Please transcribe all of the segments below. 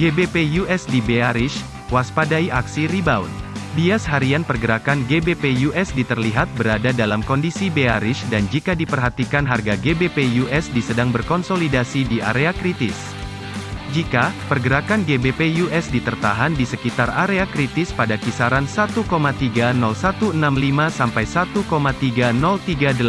GBP USD bearish, waspadai aksi rebound. Bias harian pergerakan GBP USD terlihat berada dalam kondisi bearish dan jika diperhatikan harga GBP USD sedang berkonsolidasi di area kritis. Jika pergerakan GBP USD tertahan di sekitar area kritis pada kisaran 1,30165 sampai 1,30380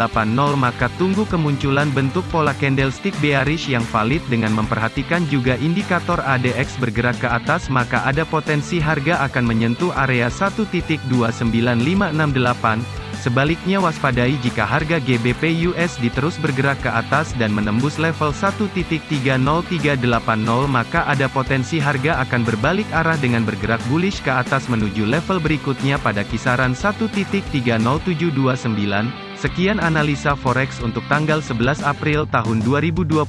maka tunggu kemunculan bentuk pola candlestick bearish yang valid dengan memperhatikan juga indikator ADX bergerak ke atas maka ada potensi harga akan menyentuh area 1.29568 Sebaliknya waspadai jika harga GBP USD terus bergerak ke atas dan menembus level 1.30380 maka ada potensi harga akan berbalik arah dengan bergerak bullish ke atas menuju level berikutnya pada kisaran 1.30729. Sekian analisa forex untuk tanggal 11 April tahun 2022.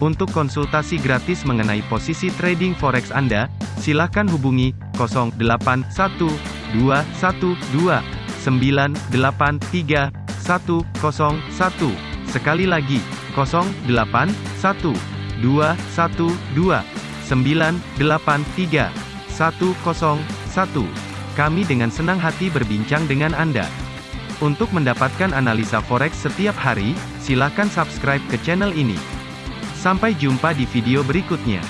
Untuk konsultasi gratis mengenai posisi trading forex Anda, silakan hubungi 081212 983 101. Sekali lagi, 081 212 983 101. Kami dengan senang hati berbincang dengan Anda. Untuk mendapatkan analisa forex setiap hari, silakan subscribe ke channel ini. Sampai jumpa di video berikutnya.